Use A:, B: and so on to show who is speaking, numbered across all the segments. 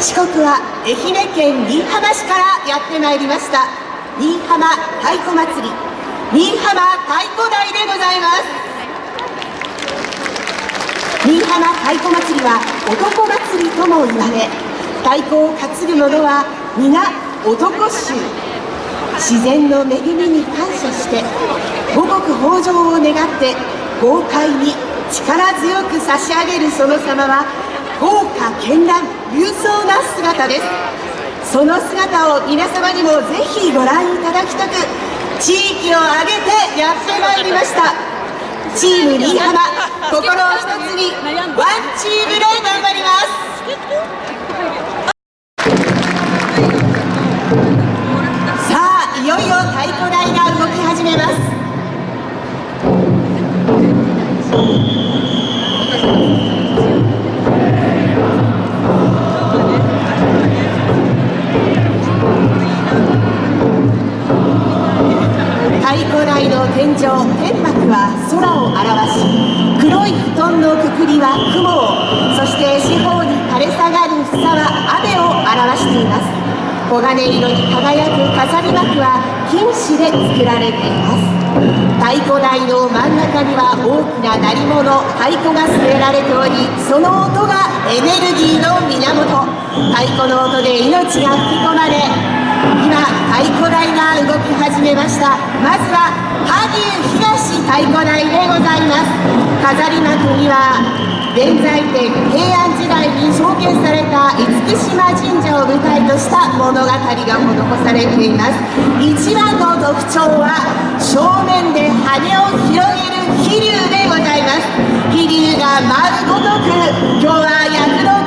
A: 四国は愛媛県新居浜市からやってまいりました。新居浜太鼓祭り。新居浜太鼓台でございます。新居浜太鼓祭りは男祭りとも言われ太鼓を担ぐ者は皆男衆。自然の恵みに感謝して五穀豊穣を願って豪快に力強く差し上げるその様は豪華絢爛。勇壮な姿です。その姿を皆様にもぜひご覧いただきたく地域を挙げてやってまいりました。チーム新居浜心を一つにワンチームで頑張ります。台の真ん中には大きな鳴り物太鼓が据えられておりその音がエネルギーの源。太鼓の音で命が吹き込まれ今太鼓台が動き始めました。まずは萩生東太鼓台でございます。飾り幕には現在天平安時代に創建された厳島神社を舞台とした物語が施されています。一番の特徴は正面で羽を広げる飛竜でございます。飛竜が舞うごとく今日は躍動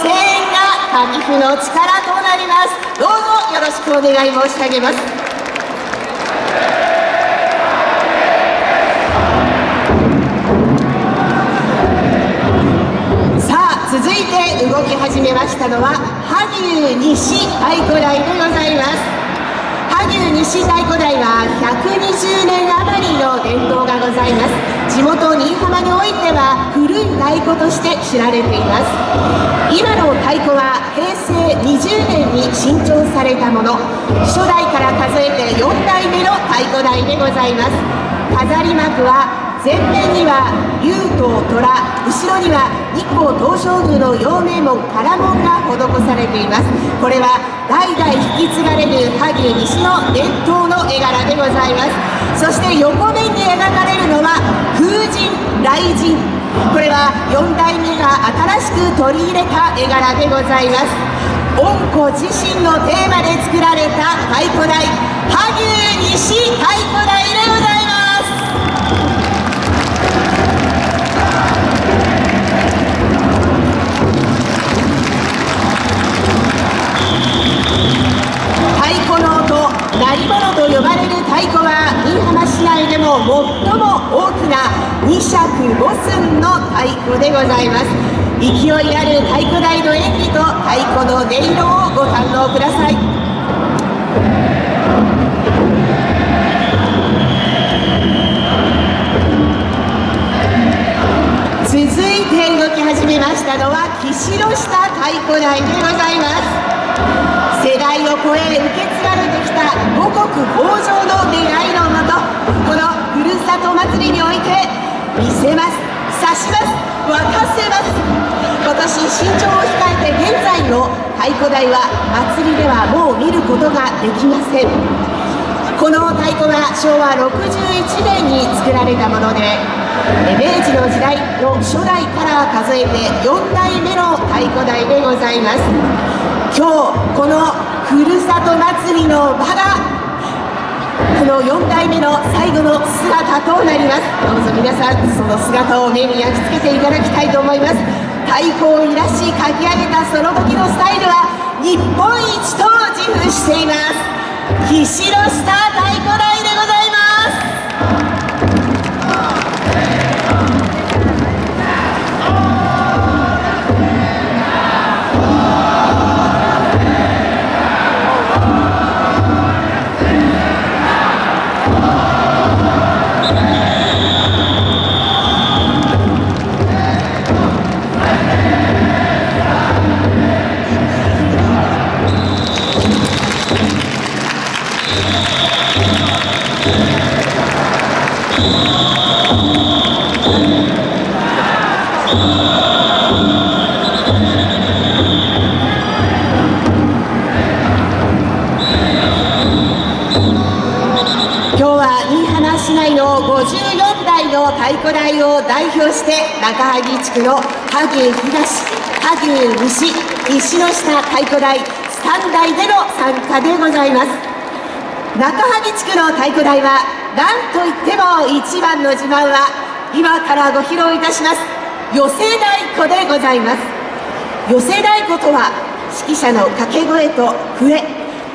A: 声援が神譜の力となります。どうぞよろしくお願い申し上げます。続いて動き始めましたのは萩生西太鼓台でございます。萩生西太鼓台は120年余りの伝統がございます。地元新居浜においては古い太鼓として知られています。今の太鼓は平成20年に新調されたもの。初代から数えて4代目の太鼓台でございます。飾り幕は前面には竜と虎後ろには日光東照宮の陽明門唐門が施されています。これは代々引き継がれる萩西の伝統の絵柄でございます。そして横面に描かれるのは風神雷神。これは4代目が新しく取り入れた絵柄でございます。恩子自身のテーマで作られた太鼓台。萩生西太鼓台でございます。ございます。勢いある太鼓台の演技と太鼓の音色をご堪能ください。続いて動き始めましたのは岸下太鼓台でございます。世代を超え受け継がれてきた五穀豊穣の願いのもとこのふるさと祭りにおいて見せます。指します。沸かせます。今年新調を控えて現在の太鼓台は祭りではもう見ることができませんこの太鼓は昭和61年に作られたもので明治の時代の初代から数えて4代目の太鼓台でございます。今日このふるさと祭りの場がの4代目の最後の姿となります。どうぞ皆さんその姿を目に焼き付けていただきたいと思います。太鼓をいらし書き上げたその時のスタイルは日本一と自負しています。岸中萩地区の萩東、萩西、石の下太鼓台3台での参加でございます。中萩地区の太鼓台は何といっても一番の自慢は今からご披露いたします。寄せ太鼓でございます。寄せ太鼓とは指揮者の掛け声と笛。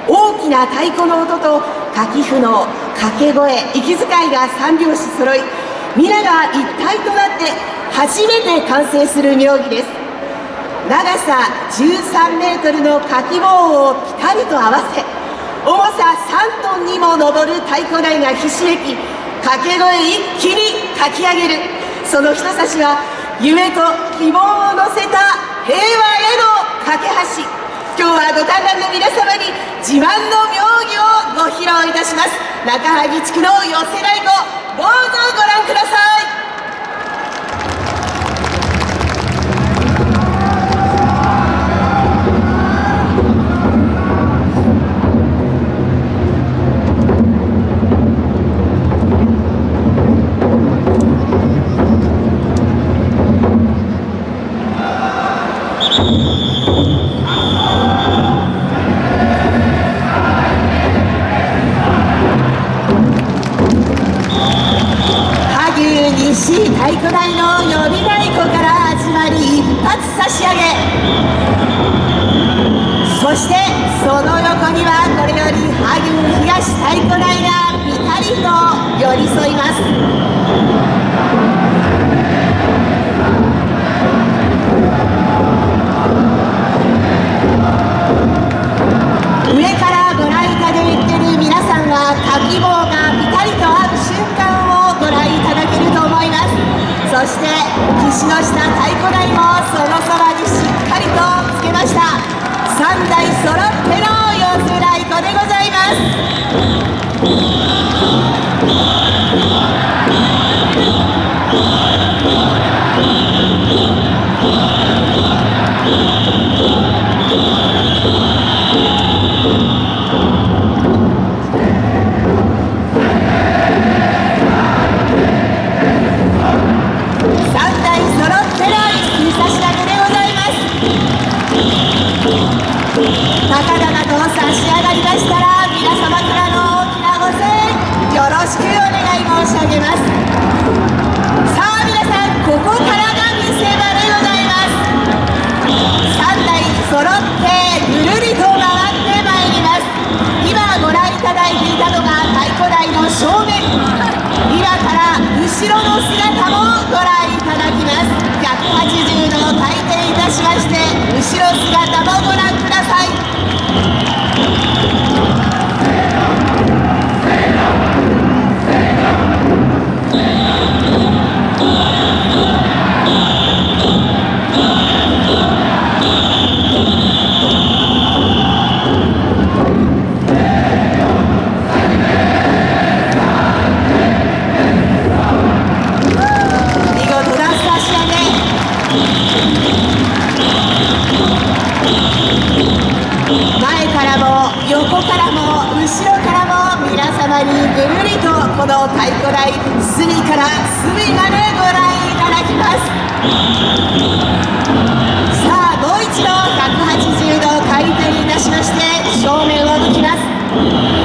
A: 大きな太鼓の音と掛布の掛け声息遣いが三拍子揃い皆が一体となって初めて完成する妙技です。長さ13メートルのかき棒をピタリと合わせ重さ3トンにも上る太鼓台がひしめき掛け声一気に書き上げる。その人差しは夢と希望を乗せた平和への架け橋。今日はご観覧の皆様に自慢の妙技をご披露いたします。中萩地区の寄せ太鼓どうぞご覧太鼓台の呼び太鼓から始まり一発差し上げ。そしてその横にはこれより萩生東太鼓台がぴたりと寄り添います。岸の下ます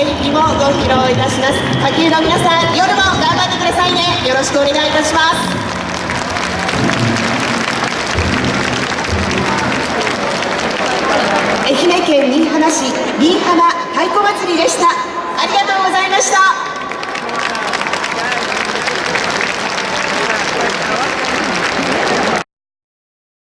A: 演もご披露いたします。の皆さん夜も頑張ってくださいね。よろしくお願いいたします。愛媛県新居浜市新居浜太鼓祭りでした。ありがとうございました。